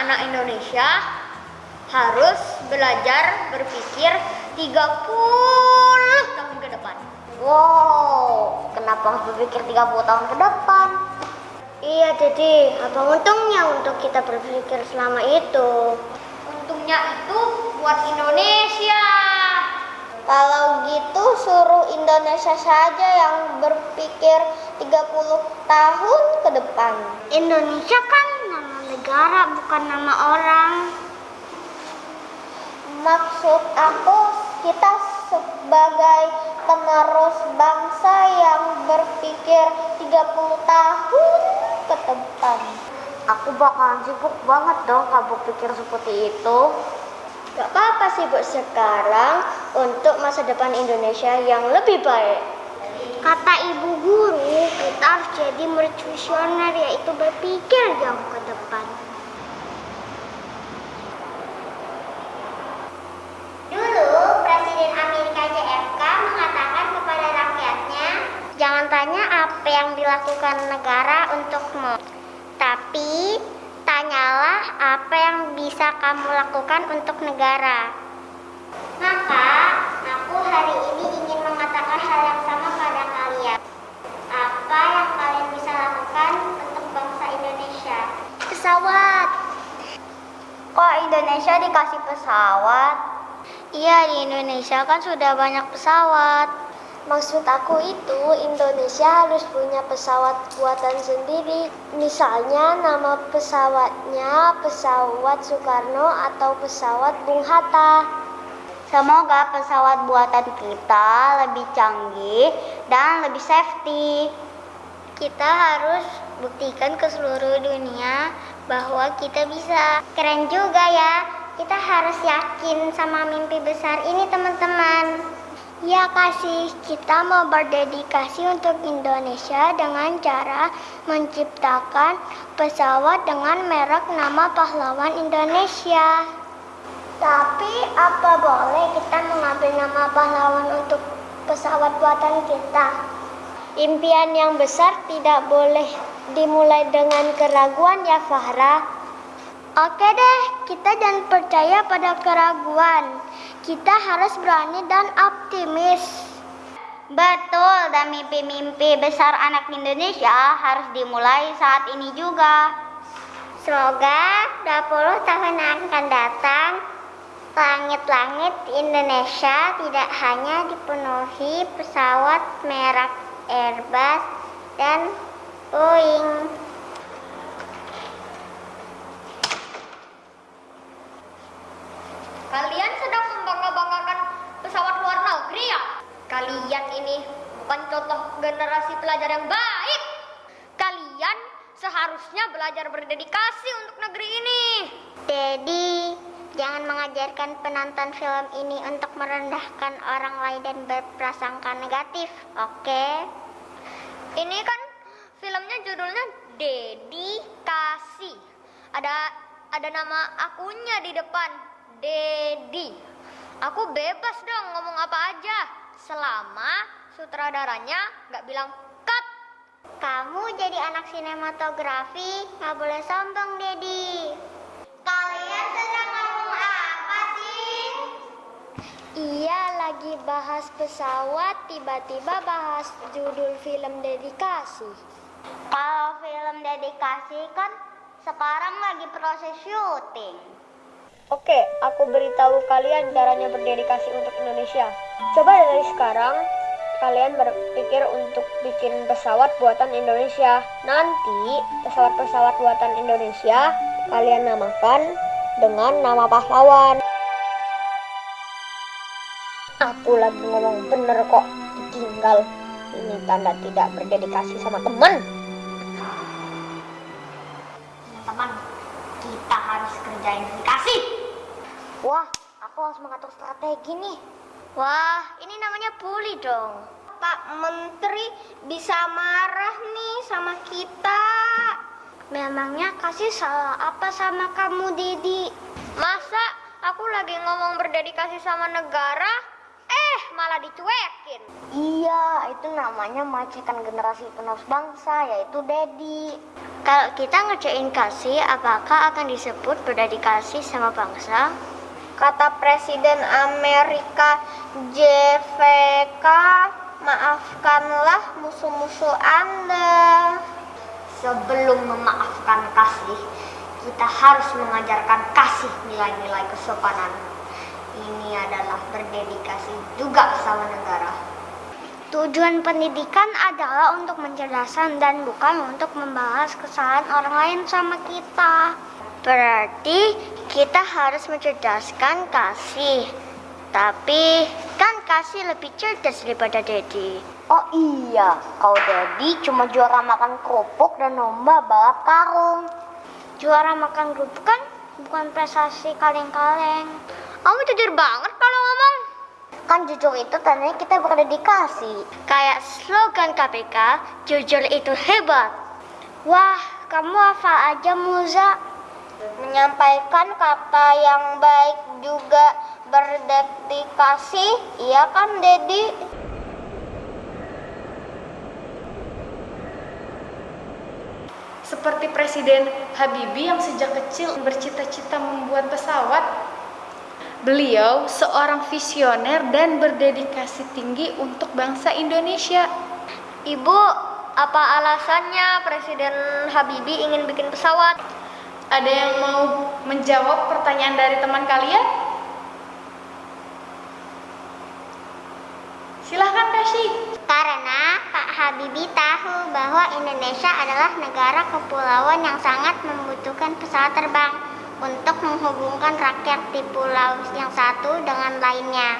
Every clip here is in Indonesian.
anak-anak Indonesia harus belajar berpikir 30 tahun ke depan. Wow, kenapa harus berpikir 30 tahun ke depan? Iya, Dede. Apa untungnya untuk kita berpikir selama itu? Untungnya itu buat Indonesia. Kalau gitu suruh Indonesia saja yang berpikir 30 tahun ke depan. Indonesia kan negara bukan nama orang. Maksud aku kita sebagai penerus bangsa yang berpikir 30 tahun ke depan. Aku bakalan sibuk banget dong kalau berpikir seperti itu. Gak apa-apa sibuk sekarang untuk masa depan Indonesia yang lebih baik. Kata ibu guru, kita harus jadi murid visioner yaitu berpikir jauh ke depan. Dulu Presiden Amerika JFK mengatakan kepada rakyatnya, jangan tanya apa yang dilakukan negara untukmu, tapi tanyalah apa yang bisa kamu lakukan untuk negara. Maka, aku hari ini ingin mengatakan hal yang sama pada kalian. Apa yang kalian bisa lakukan untuk bangsa Indonesia? Pesawat. Kok Indonesia dikasih pesawat? Iya, di Indonesia kan sudah banyak pesawat. Maksud aku itu Indonesia harus punya pesawat buatan sendiri. Misalnya nama pesawatnya pesawat Soekarno atau pesawat Bung Hatta. Semoga pesawat buatan kita lebih canggih dan lebih safety. Kita harus buktikan ke seluruh dunia bahwa kita bisa. Keren juga ya. Kita harus yakin sama mimpi besar ini teman-teman. Ya kasih, kita mau berdedikasi untuk Indonesia dengan cara menciptakan pesawat dengan merek nama pahlawan Indonesia. Tapi apa boleh kita mengambil nama pahlawan untuk pesawat buatan kita? Impian yang besar tidak boleh dimulai dengan keraguan ya Fahra. Oke deh, kita jangan percaya pada keraguan. Kita harus berani dan optimis. Betul, dan mimpi-mimpi besar anak Indonesia harus dimulai saat ini juga. Semoga 20 tahun yang akan datang, langit-langit Indonesia tidak hanya dipenuhi pesawat merek Airbus dan Boeing. Kalian sedang membangga-banggakan pesawat luar negeri ya? Kalian ini bukan contoh generasi pelajar yang baik. Kalian seharusnya belajar berdedikasi untuk negeri ini. Dedi, jangan mengajarkan penonton film ini untuk merendahkan orang lain dan berprasangka negatif, oke? Ini kan filmnya judulnya Dedikasi. Ada ada nama akunya di depan, Dedi. Aku bebas dong ngomong apa aja selama sutradaranya nggak bilang cut. Kamu jadi anak sinematografi, nggak boleh sombong, Dedi. Kalian sedang ngomong apa sih? Iya, lagi bahas pesawat, tiba-tiba bahas judul film dedikasi. Kalau film dedikasi kan sekarang lagi proses syuting. Oke, aku beritahu kalian caranya berdedikasi untuk Indonesia. Coba dari sekarang kalian berpikir untuk bikin pesawat buatan Indonesia. Nanti pesawat-pesawat buatan Indonesia kalian namakan dengan nama pahlawan. Aku lagi ngomong bener kok, ditinggal. Ini tanda tidak berdedikasi sama teman. Teman, kita harus kerjain dedikasi. Wah, aku harus mengatur strategi nih. Wah, ini namanya bully dong. Pak Menteri bisa marah nih sama kita. Emangnya kasih salah apa sama kamu, Dedi? Masa aku lagi ngomong berdedikasi sama negara, malah dicuekin. Iya, itu namanya melecehkan generasi penerus bangsa, yaitu Dedi. Kalau kita ngerjain kasih, apakah akan disebut berdedikasi sama bangsa? Kata Presiden Amerika JFK, maafkanlah musuh-musuh Anda. Sebelum memaafkan kasih, kita harus mengajarkan kasih nilai-nilai kesopanan. Ini adalah berdedikasi juga sama negara. Tujuan pendidikan adalah untuk mencerdaskan dan bukan untuk membalas kesalahan orang lain sama kita. Berarti kita harus mencerdaskan kasih. Tapi kan kasih lebih cerdas daripada Dedi. Oh iya, kau Dedi cuma juara makan kerupuk dan lomba balap karung. Juara makan kerupuk kan bukan prestasi kaleng-kaleng. Kamu jujur banget kalau ngomong. Kan jujur itu tandanya kita berdedikasi. Kayak slogan KPK, jujur itu hebat. Wah, kamu hafal aja Muza. Menyampaikan kata yang baik juga berdedikasi, iya kan Dedi? Seperti Presiden Habibie yang sejak kecil bercita-cita membuat pesawat. Beliau seorang visioner dan berdedikasi tinggi untuk bangsa Indonesia. Ibu, apa alasannya Presiden Habibie ingin bikin pesawat? Ada yang mau menjawab pertanyaan dari teman kalian? Silahkan kasih. Karena Pak Habibie tahu bahwa Indonesia adalah negara kepulauan yang sangat membutuhkan pesawat terbang untuk menghubungkan rakyat di pulau yang satu dengan lainnya.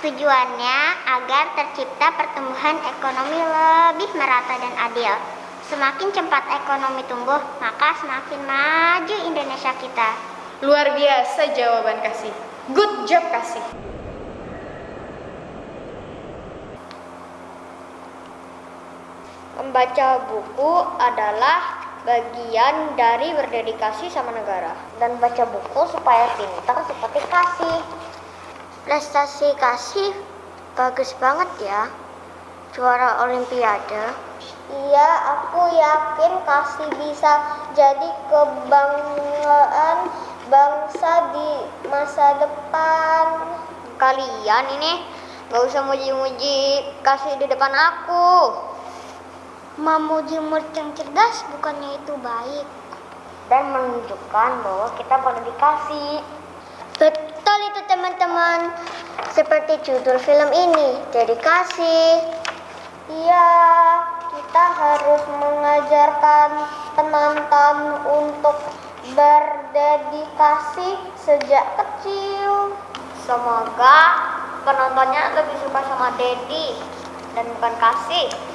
Tujuannya agar tercipta pertumbuhan ekonomi lebih merata dan adil. Semakin cepat ekonomi tumbuh, maka semakin maju Indonesia kita. Luar biasa jawaban kasih. Good job kasih. Membaca buku adalah bagian dari berdedikasi sama negara. Dan baca buku supaya pintar seperti kasih. Prestasi kasih bagus banget ya. Juara olimpiade. Iya, aku yakin kasih bisa jadi kebanggaan bangsa di masa depan. Kalian ini gak usah muji-muji kasih di depan aku. Memuji murid yang cerdas bukannya itu baik. Dan menunjukkan bahwa kita berdedikasi. Betul itu teman-teman. Seperti judul film ini, dedikasi. Iya, kita harus mengajarkan penonton untuk berdedikasi sejak kecil. Semoga penontonnya lebih suka sama Dedi dan bukan kasih.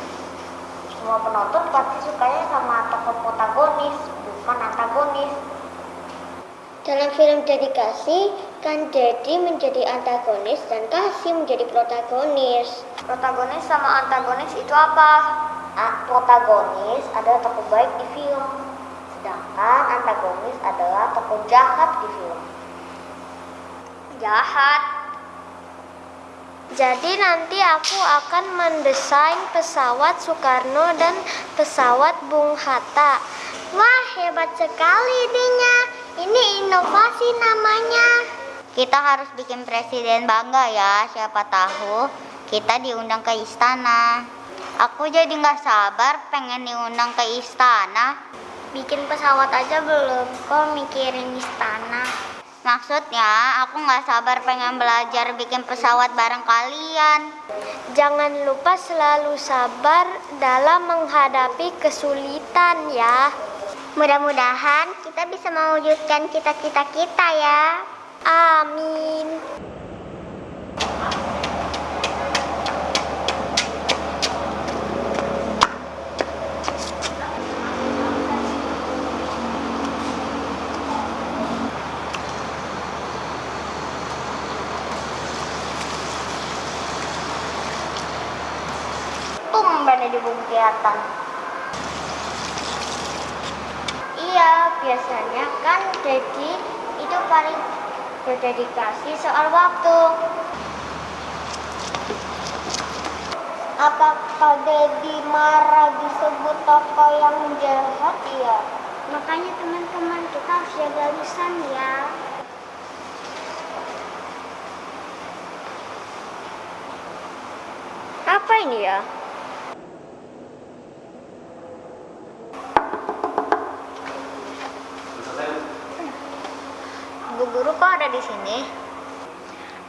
Semua penonton pasti sukanya sama tokoh protagonis, bukan antagonis. Dalam film dedikasi, kan Dedi menjadi antagonis dan Kasih menjadi protagonis. Protagonis sama antagonis itu apa? Protagonis adalah tokoh baik di film, sedangkan antagonis adalah tokoh jahat di film. Jahat. Jadi nanti aku akan mendesain pesawat Soekarno dan pesawat Bung Hatta. Wah, hebat sekali idenya. Ini inovasi namanya. Kita harus bikin presiden bangga ya, siapa tahu kita diundang ke istana. Aku jadi nggak sabar pengen diundang ke istana. Bikin pesawat aja belum, kok mikirin istana. Maksudnya aku nggak sabar pengen belajar bikin pesawat bareng kalian. Jangan lupa selalu sabar dalam menghadapi kesulitan ya. Mudah-mudahan kita bisa mewujudkan cita-cita kita ya. Amin. Di kelihatan. biasanya kan jadi itu paling berdedikasi soal waktu. Apakah Dedi marah disebut tokoh yang jahat ya? Makanya teman-teman kita harus jaga lisan ya. Apa ini ya? Di sini?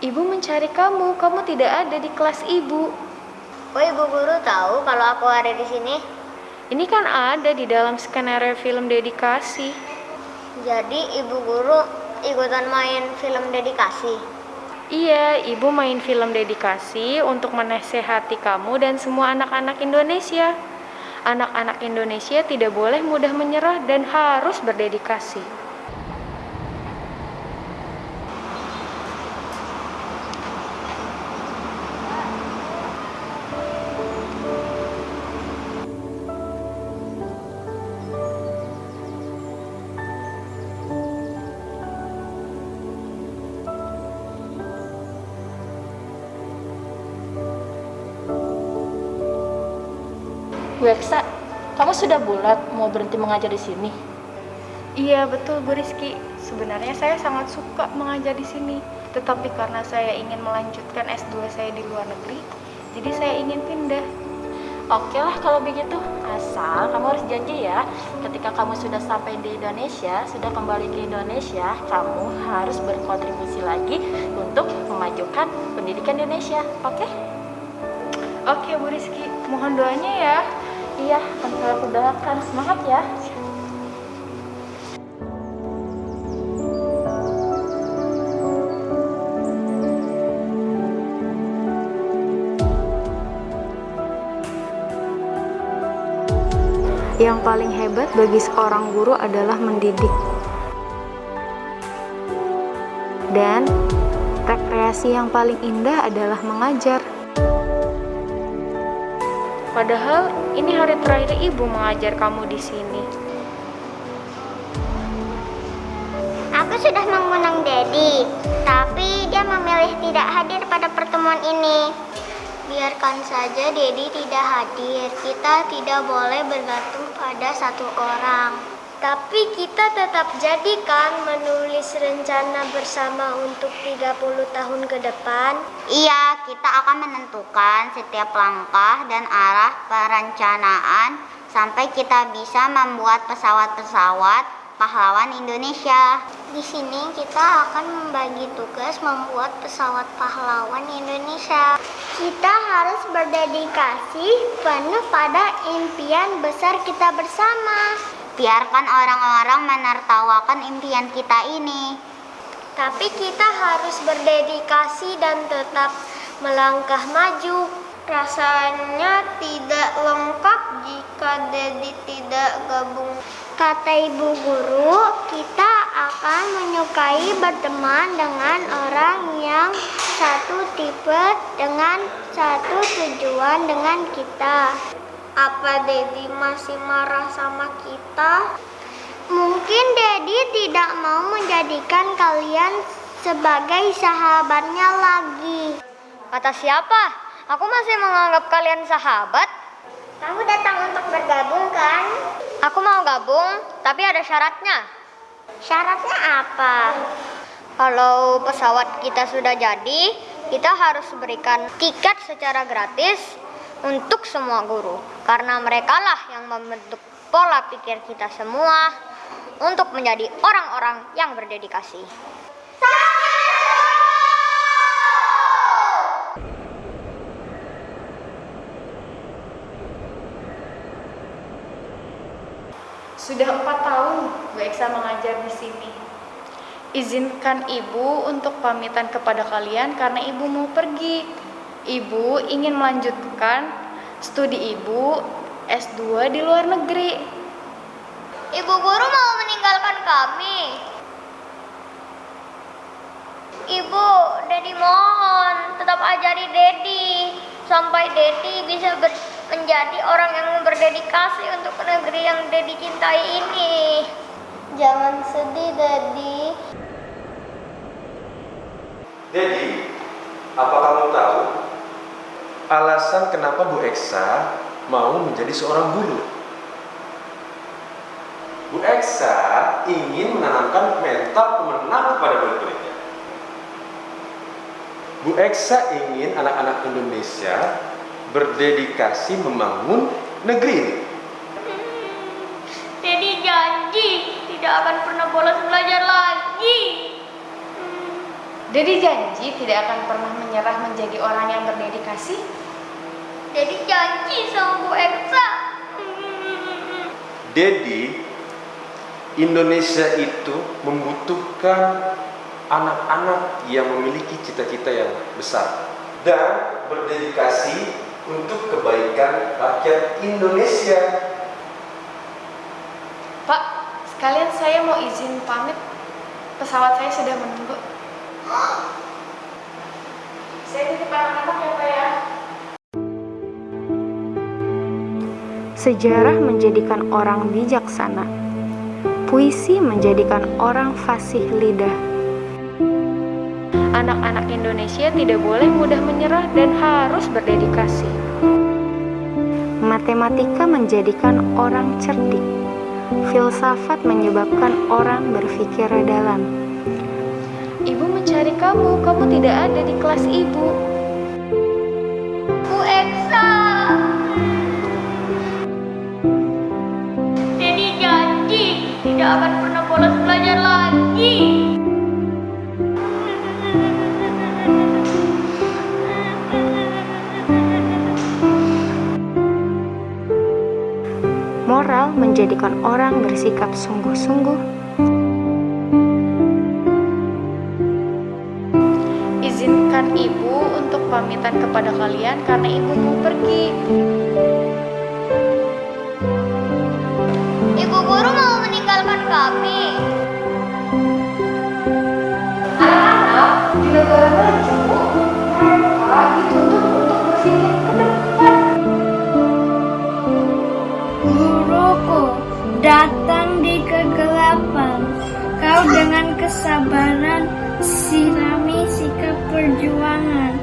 Ibu mencari kamu, kamu tidak ada di kelas ibu. Oh ibu guru tahu kalau aku ada di sini? Ini kan ada di dalam skenario film dedikasi. Jadi ibu guru ikutan main film dedikasi. Iya, ibu main film dedikasi untuk menasehati kamu dan semua anak-anak Indonesia. Anak-anak Indonesia tidak boleh mudah menyerah dan harus berdedikasi. Bu Eksa, kamu sudah bulat mau berhenti mengajar di sini? Iya, betul Bu Rizky. Sebenarnya saya sangat suka mengajar di sini, tetapi karena saya ingin melanjutkan S2 saya di luar negeri, jadi saya ingin pindah. Oke lah kalau begitu, asal kamu harus janji ya, ketika kamu sudah sampai di Indonesia, sudah kembali ke Indonesia, kamu harus berkontribusi lagi untuk memajukan pendidikan di Indonesia, oke? Oke Bu Rizky, mohon doanya ya. Iya, akan saya doakan. Semangat ya. Yang paling hebat bagi seorang guru adalah mendidik. Dan rekreasi yang paling indah adalah mengajar. Padahal ini hari terakhir ibu mengajar kamu di sini. Aku sudah mengundang Dedi, tapi dia memilih tidak hadir pada pertemuan ini. Biarkan saja Dedi tidak hadir. Kita tidak boleh bergantung pada satu orang. Tapi kita tetap jadikan menulis rencana bersama untuk 30 tahun ke depan. Iya, kita akan menentukan setiap langkah dan arah perencanaan sampai kita bisa membuat pesawat-pesawat pahlawan Indonesia. Di sini kita akan membagi tugas membuat pesawat pahlawan Indonesia. Kita harus berdedikasi penuh pada impian besar kita bersama. Biarkan orang-orang menertawakan impian kita ini. Tapi kita harus berdedikasi dan tetap melangkah maju. Rasanya tidak lengkap jika Dedi tidak gabung. Kata ibu guru, kita akan menyukai berteman dengan orang yang satu tipe dengan satu tujuan dengan kita. Apa Dedi masih marah sama kita? Mungkin Dedi tidak mau menjadikan kalian sebagai sahabatnya lagi. Kata siapa? Aku masih menganggap kalian sahabat. Kamu datang untuk bergabung kan? Aku mau gabung, tapi ada syaratnya. Syaratnya apa? Kalau pesawat kita sudah jadi, kita harus berikan tiket secara gratis untuk semua guru. Karena mereka lah yang membentuk pola pikir kita semua untuk menjadi orang-orang yang berdedikasi. Sudah empat tahun Bu Eksa mengajar di sini. Izinkan ibu untuk pamitan kepada kalian karena ibu mau pergi. Ibu ingin melanjutkan studi ibu S2 di luar negeri. Ibu guru mau meninggalkan kami. Ibu, Dedi mohon tetap ajari Dedi sampai Dedi bisa ber- menjadi orang yang berdedikasi untuk negeri yang Dedi cintai ini. Jangan sedih, Daddy. Jadi, apa kamu tahu alasan kenapa Bu Eksa mau menjadi seorang guru? Bu Eksa ingin menanamkan mental pemenang kepada murid-muridnya. Bu Eksa ingin anak-anak Indonesia berdedikasi membangun negeri ini. Daddy janji tidak akan pernah bolos belajar lagi. Dedi janji tidak akan pernah menyerah menjadi orang yang berdedikasi. Daddy janji sama Bu Eksa. Dedi, Indonesia itu membutuhkan anak-anak yang memiliki cita-cita yang besar dan berdedikasi untuk kebaikan rakyat Indonesia. Pak, sekalian saya mau izin pamit. Pesawat saya sudah menunggu. Sejarah menjadikan orang bijaksana. Puisi menjadikan orang fasih lidah. Anak-anak Indonesia tidak boleh mudah menyerah dan harus berdedikasi. Matematika menjadikan orang cerdik. Filsafat menyebabkan orang berpikir dalam. Kamu, kamu tidak ada di kelas ibu. Bu Eksa. Daddy janji tidak akan pernah bolos belajar lagi. Moral menjadikan orang bersikap sungguh-sungguh. Pamitan kepada kalian karena ibu mau pergi. Ibu guru mau meninggalkan kami. Anak-anak di negara maju, mereka dituntut untuk berpikir ke depan. Guruku datang di kegelapan. Kau dengan kesabaran sirami sikap perjuangan.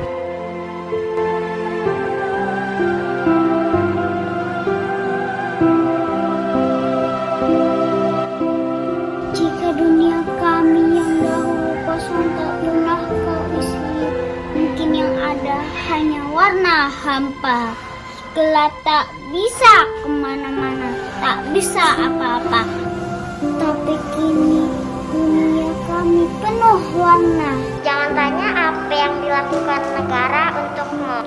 Warna hampa. Gelap tak bisa ke mana-mana, tak bisa apa-apa. Tapi kini dunia kami penuh warna. Jangan tanya apa yang dilakukan negara untukmu,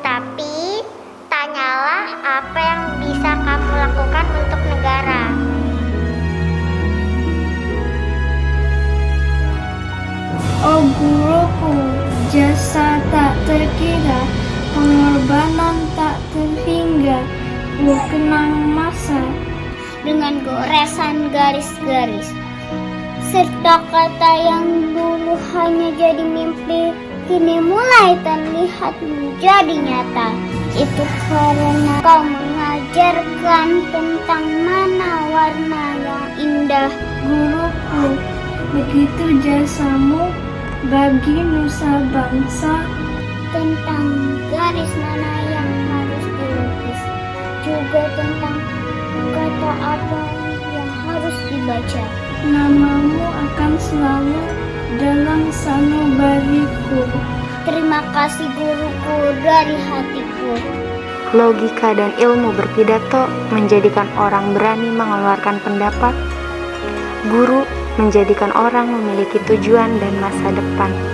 tapi tanyalah apa yang bisa kamu lakukan untuk negara. Oh guruku, jasa tak terkira, pengorbanan tak terhingga, ku kenang masa. dengan goresan garis-garis serta kata yang dulu hanya jadi mimpi kini mulai terlihat menjadi nyata itu karena kau mengajarkan tentang mana warna yang indah Guruku, begitu jasamu bagi nusa bangsa. Tentang garis mana yang harus dilukis juga tentang kata apa yang harus dibaca Namamu akan selalu dalam sanubariku. terima kasih guruku dari hatiku Logika dan ilmu berpidato menjadikan orang berani mengeluarkan pendapat. Guru menjadikan orang memiliki tujuan dan masa depan.